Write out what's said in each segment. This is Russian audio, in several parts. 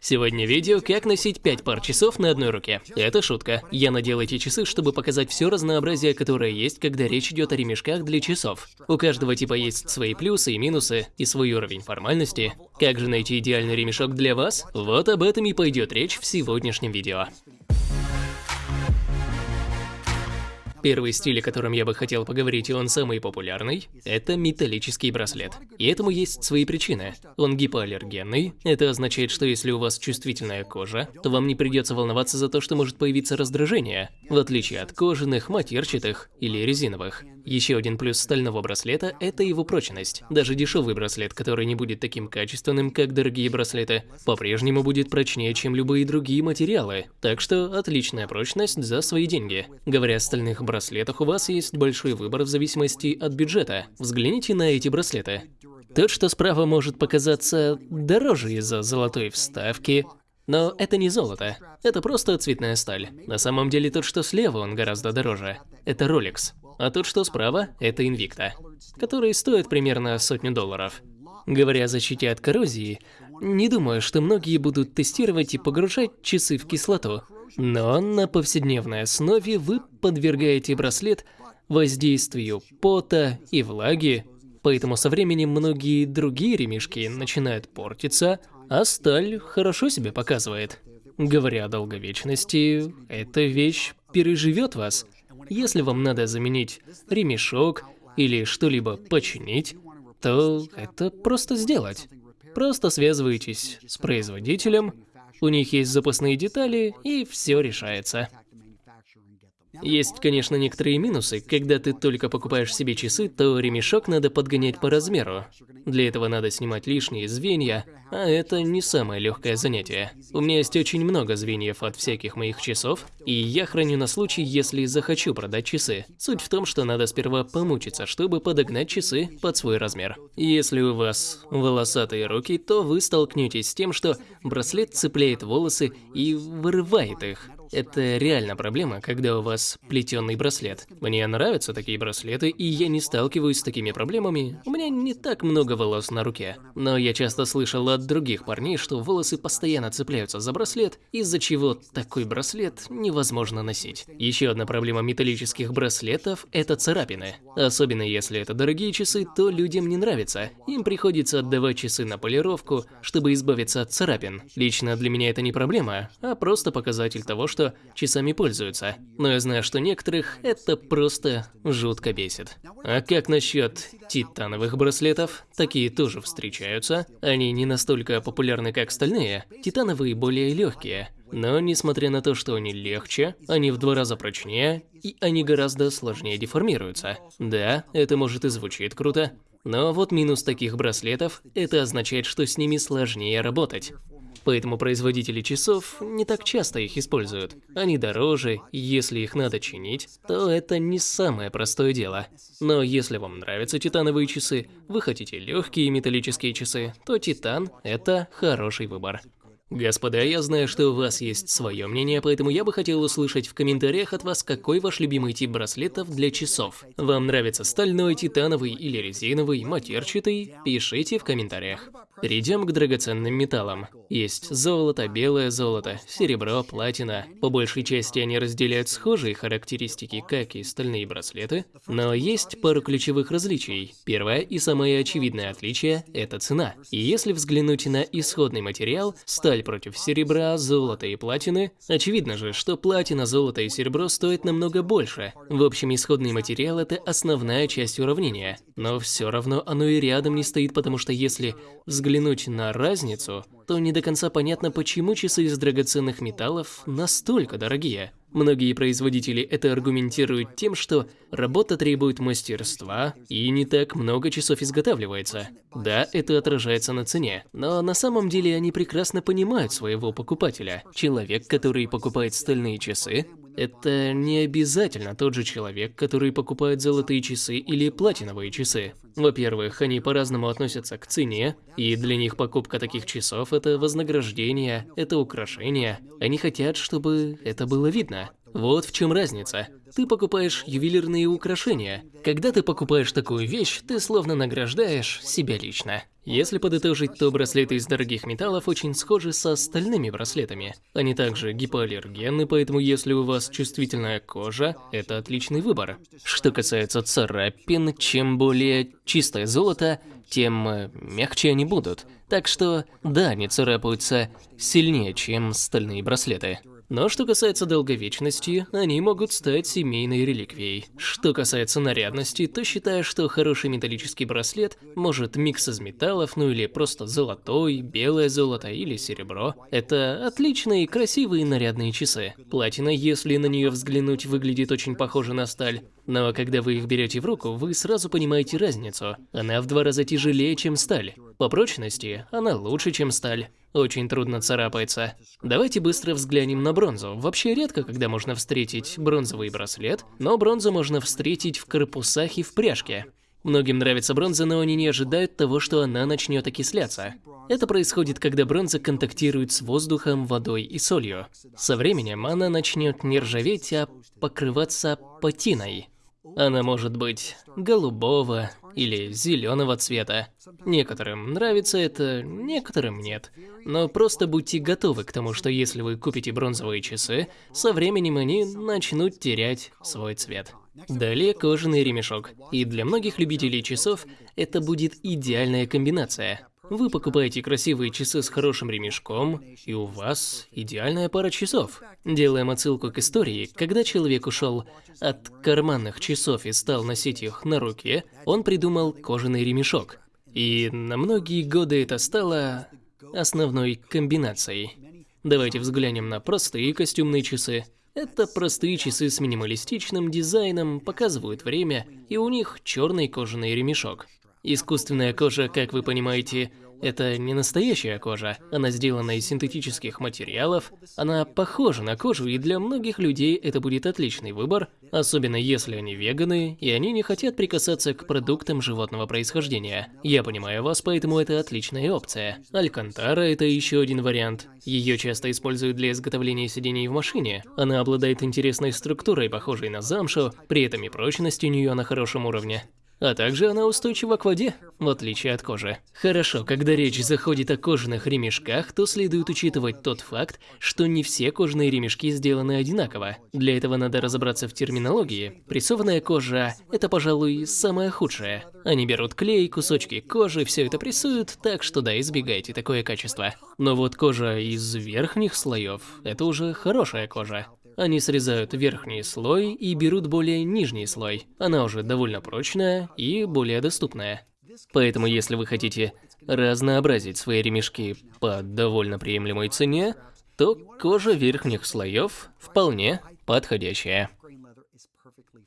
Сегодня видео, как носить 5 пар часов на одной руке. Это шутка. Я надел эти часы, чтобы показать все разнообразие, которое есть, когда речь идет о ремешках для часов. У каждого типа есть свои плюсы и минусы, и свой уровень формальности. Как же найти идеальный ремешок для вас? Вот об этом и пойдет речь в сегодняшнем видео. Первый стиль, о котором я бы хотел поговорить, и он самый популярный, это металлический браслет. И этому есть свои причины. Он гипоаллергенный. Это означает, что если у вас чувствительная кожа, то вам не придется волноваться за то, что может появиться раздражение, в отличие от кожаных, матерчатых или резиновых. Еще один плюс стального браслета – это его прочность. Даже дешевый браслет, который не будет таким качественным, как дорогие браслеты, по-прежнему будет прочнее, чем любые другие материалы. Так что отличная прочность за свои деньги. Говоря о стальных браслетах, у вас есть большой выбор в зависимости от бюджета. Взгляните на эти браслеты. Тот, что справа может показаться дороже из-за золотой вставки, но это не золото, это просто цветная сталь. На самом деле тот, что слева, он гораздо дороже. Это Rolex. А тот, что справа, это Invicta, который стоит примерно сотню долларов. Говоря о защите от коррозии, не думаю, что многие будут тестировать и погружать часы в кислоту. Но на повседневной основе вы подвергаете браслет воздействию пота и влаги, поэтому со временем многие другие ремешки начинают портиться, а сталь хорошо себя показывает. Говоря о долговечности, эта вещь переживет вас – если вам надо заменить ремешок или что-либо починить, то это просто сделать. Просто связываетесь с производителем, у них есть запасные детали, и все решается. Есть, конечно, некоторые минусы. Когда ты только покупаешь себе часы, то ремешок надо подгонять по размеру. Для этого надо снимать лишние звенья, а это не самое легкое занятие. У меня есть очень много звеньев от всяких моих часов, и я храню на случай, если захочу продать часы. Суть в том, что надо сперва помучиться, чтобы подогнать часы под свой размер. Если у вас волосатые руки, то вы столкнетесь с тем, что браслет цепляет волосы и вырывает их. Это реально проблема, когда у вас плетеный браслет. Мне нравятся такие браслеты, и я не сталкиваюсь с такими проблемами. У меня не так много волос на руке. Но я часто слышал от других парней, что волосы постоянно цепляются за браслет, из-за чего такой браслет невозможно носить. Еще одна проблема металлических браслетов – это царапины. Особенно если это дорогие часы, то людям не нравится. Им приходится отдавать часы на полировку, чтобы избавиться от царапин. Лично для меня это не проблема, а просто показатель того, что что часами пользуются. Но я знаю, что некоторых это просто жутко бесит. А как насчет титановых браслетов? Такие тоже встречаются. Они не настолько популярны, как стальные. Титановые более легкие. Но несмотря на то, что они легче, они в два раза прочнее, и они гораздо сложнее деформируются. Да, это может и звучит круто, но вот минус таких браслетов – это означает, что с ними сложнее работать. Поэтому производители часов не так часто их используют. Они дороже, и если их надо чинить, то это не самое простое дело. Но если вам нравятся титановые часы, вы хотите легкие металлические часы, то титан – это хороший выбор. Господа, я знаю, что у вас есть свое мнение, поэтому я бы хотел услышать в комментариях от вас, какой ваш любимый тип браслетов для часов. Вам нравится стальной, титановый или резиновый, матерчатый? Пишите в комментариях. Перейдем к драгоценным металлам. Есть золото, белое золото, серебро, платина. По большей части они разделяют схожие характеристики, как и стальные браслеты, но есть пару ключевых различий. Первое и самое очевидное отличие – это цена. И если взглянуть на исходный материал, сталь против серебра, золота и платины, очевидно же, что платина, золото и серебро стоят намного больше. В общем, исходный материал – это основная часть уравнения. Но все равно оно и рядом не стоит, потому что если взглянуть на разницу, то не до конца понятно, почему часы из драгоценных металлов настолько дорогие. Многие производители это аргументируют тем, что работа требует мастерства и не так много часов изготавливается. Да, это отражается на цене, но на самом деле они прекрасно понимают своего покупателя. Человек, который покупает стальные часы, это не обязательно тот же человек, который покупает золотые часы или платиновые часы. Во-первых, они по-разному относятся к цене, и для них покупка таких часов – это вознаграждение, это украшение. Они хотят, чтобы это было видно. Вот в чем разница. Ты покупаешь ювелирные украшения. Когда ты покупаешь такую вещь, ты словно награждаешь себя лично. Если подытожить, то браслеты из дорогих металлов очень схожи со остальными браслетами. Они также гипоаллергенны, поэтому если у вас чувствительная кожа, это отличный выбор. Что касается царапин, чем более чистое золото, тем э, мягче они будут. Так что, да, они царапаются сильнее, чем стальные браслеты. Но что касается долговечности, они могут стать семейной реликвией. Что касается нарядности, то считаю, что хороший металлический браслет может микс из металлов, ну или просто золотой, белое золото или серебро. Это отличные, красивые нарядные часы. Платина, если на нее взглянуть, выглядит очень похоже на сталь. Но когда вы их берете в руку, вы сразу понимаете разницу. Она в два раза тяжелее, чем сталь. По прочности она лучше, чем сталь. Очень трудно царапается. Давайте быстро взглянем на бронзу. Вообще редко, когда можно встретить бронзовый браслет, но бронзу можно встретить в корпусах и в пряжке. Многим нравится бронза, но они не ожидают того, что она начнет окисляться. Это происходит, когда бронза контактирует с воздухом, водой и солью. Со временем она начнет не ржаветь, а покрываться патиной. Она может быть голубого или зеленого цвета. Некоторым нравится это, некоторым нет. Но просто будьте готовы к тому, что если вы купите бронзовые часы, со временем они начнут терять свой цвет. Далее кожаный ремешок. И для многих любителей часов это будет идеальная комбинация. Вы покупаете красивые часы с хорошим ремешком, и у вас идеальная пара часов. Делаем отсылку к истории, когда человек ушел от карманных часов и стал носить их на руке, он придумал кожаный ремешок. И на многие годы это стало основной комбинацией. Давайте взглянем на простые костюмные часы. Это простые часы с минималистичным дизайном, показывают время, и у них черный кожаный ремешок. Искусственная кожа, как вы понимаете, это не настоящая кожа. Она сделана из синтетических материалов. Она похожа на кожу, и для многих людей это будет отличный выбор, особенно если они веганы, и они не хотят прикасаться к продуктам животного происхождения. Я понимаю вас, поэтому это отличная опция. Алькантара – это еще один вариант. Ее часто используют для изготовления сидений в машине. Она обладает интересной структурой, похожей на замшу, при этом и прочность у нее на хорошем уровне. А также она устойчива к воде, в отличие от кожи. Хорошо, когда речь заходит о кожаных ремешках, то следует учитывать тот факт, что не все кожаные ремешки сделаны одинаково. Для этого надо разобраться в терминологии. Прессованная кожа – это, пожалуй, самое худшее. Они берут клей, кусочки кожи, все это прессуют, так что да, избегайте такое качество. Но вот кожа из верхних слоев – это уже хорошая кожа. Они срезают верхний слой и берут более нижний слой. Она уже довольно прочная и более доступная. Поэтому если вы хотите разнообразить свои ремешки по довольно приемлемой цене, то кожа верхних слоев вполне подходящая.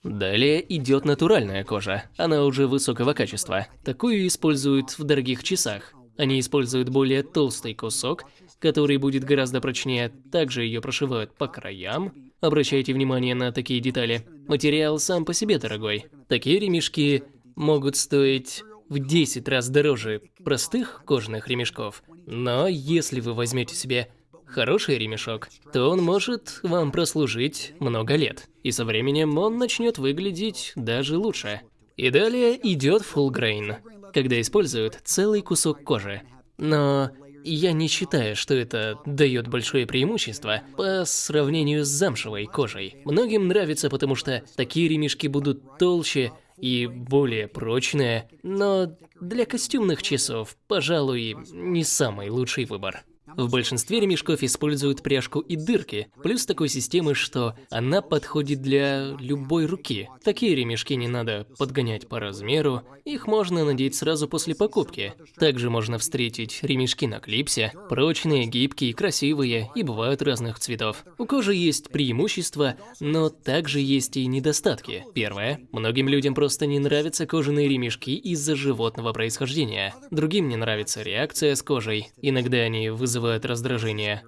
Далее идет натуральная кожа. Она уже высокого качества. Такую используют в дорогих часах. Они используют более толстый кусок который будет гораздо прочнее. Также ее прошивают по краям. Обращайте внимание на такие детали. Материал сам по себе дорогой. Такие ремешки могут стоить в 10 раз дороже простых кожаных ремешков. Но если вы возьмете себе хороший ремешок, то он может вам прослужить много лет. И со временем он начнет выглядеть даже лучше. И далее идет full grain, когда используют целый кусок кожи. Но я не считаю, что это дает большое преимущество по сравнению с замшевой кожей. Многим нравится, потому что такие ремешки будут толще и более прочные, но для костюмных часов, пожалуй, не самый лучший выбор. В большинстве ремешков используют пряжку и дырки, плюс такой системы, что она подходит для любой руки. Такие ремешки не надо подгонять по размеру, их можно надеть сразу после покупки. Также можно встретить ремешки на клипсе, прочные, гибкие, красивые и бывают разных цветов. У кожи есть преимущества, но также есть и недостатки. Первое. Многим людям просто не нравятся кожаные ремешки из-за животного происхождения. Другим не нравится реакция с кожей. Иногда они вызывают вызывают раздражение.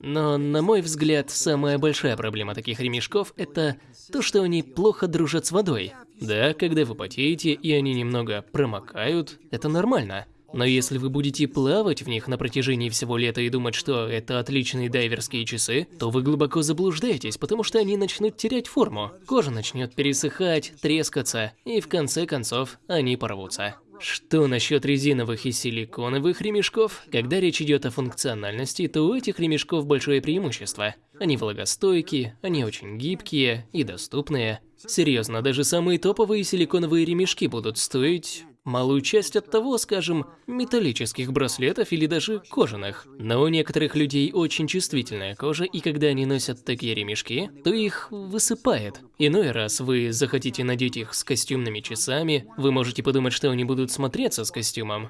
Но, на мой взгляд, самая большая проблема таких ремешков – это то, что они плохо дружат с водой. Да, когда вы потеете, и они немного промокают, это нормально. Но если вы будете плавать в них на протяжении всего лета и думать, что это отличные дайверские часы, то вы глубоко заблуждаетесь, потому что они начнут терять форму. Кожа начнет пересыхать, трескаться, и в конце концов они порвутся. Что насчет резиновых и силиконовых ремешков? Когда речь идет о функциональности, то у этих ремешков большое преимущество. Они влагостойкие, они очень гибкие и доступные. Серьезно, даже самые топовые силиконовые ремешки будут стоить малую часть от того, скажем, металлических браслетов или даже кожаных. Но у некоторых людей очень чувствительная кожа, и когда они носят такие ремешки, то их высыпает. Иной раз вы захотите надеть их с костюмными часами, вы можете подумать, что они будут смотреться с костюмом.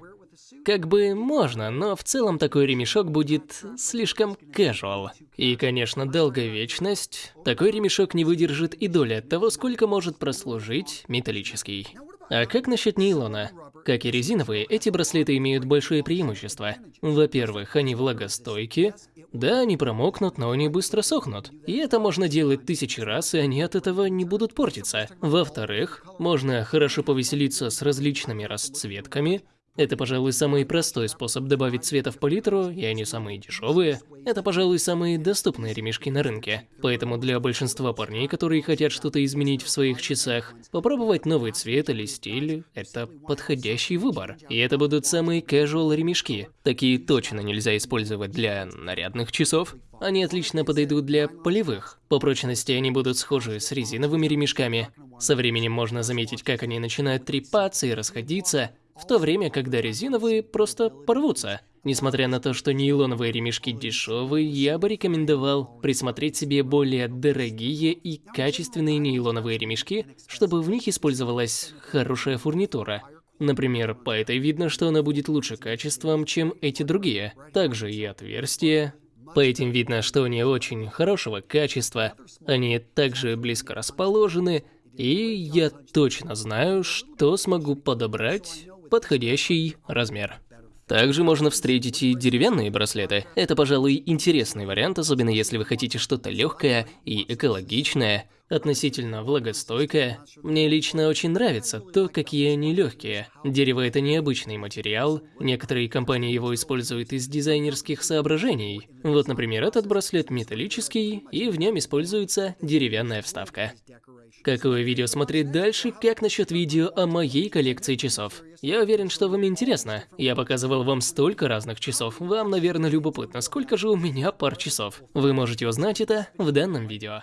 Как бы можно, но в целом такой ремешок будет слишком casual. И, конечно, долговечность. Такой ремешок не выдержит и доли от того, сколько может прослужить металлический. А как насчет нейлона? Как и резиновые, эти браслеты имеют большое преимущество. Во-первых, они влагостойкие. Да, они промокнут, но они быстро сохнут. И это можно делать тысячи раз, и они от этого не будут портиться. Во-вторых, можно хорошо повеселиться с различными расцветками. Это, пожалуй, самый простой способ добавить цвета в палитру, и они самые дешевые. Это, пожалуй, самые доступные ремешки на рынке. Поэтому для большинства парней, которые хотят что-то изменить в своих часах, попробовать новый цвет или стиль – это подходящий выбор. И это будут самые casual ремешки. Такие точно нельзя использовать для нарядных часов. Они отлично подойдут для полевых. По прочности они будут схожи с резиновыми ремешками. Со временем можно заметить, как они начинают трепаться и расходиться, в то время, когда резиновые просто порвутся. Несмотря на то, что нейлоновые ремешки дешевые, я бы рекомендовал присмотреть себе более дорогие и качественные нейлоновые ремешки, чтобы в них использовалась хорошая фурнитура. Например, по этой видно, что она будет лучше качеством, чем эти другие. Также и отверстия. По этим видно, что они очень хорошего качества, они также близко расположены, и я точно знаю, что смогу подобрать подходящий размер. Также можно встретить и деревянные браслеты. Это, пожалуй, интересный вариант, особенно если вы хотите что-то легкое и экологичное, относительно влагостойкое. Мне лично очень нравится то, какие они легкие. Дерево это необычный материал, некоторые компании его используют из дизайнерских соображений. Вот, например, этот браслет металлический, и в нем используется деревянная вставка. Какое видео смотреть дальше, как насчет видео о моей коллекции часов? Я уверен, что вам интересно. Я показывал вам столько разных часов, вам, наверное, любопытно, сколько же у меня пар часов. Вы можете узнать это в данном видео.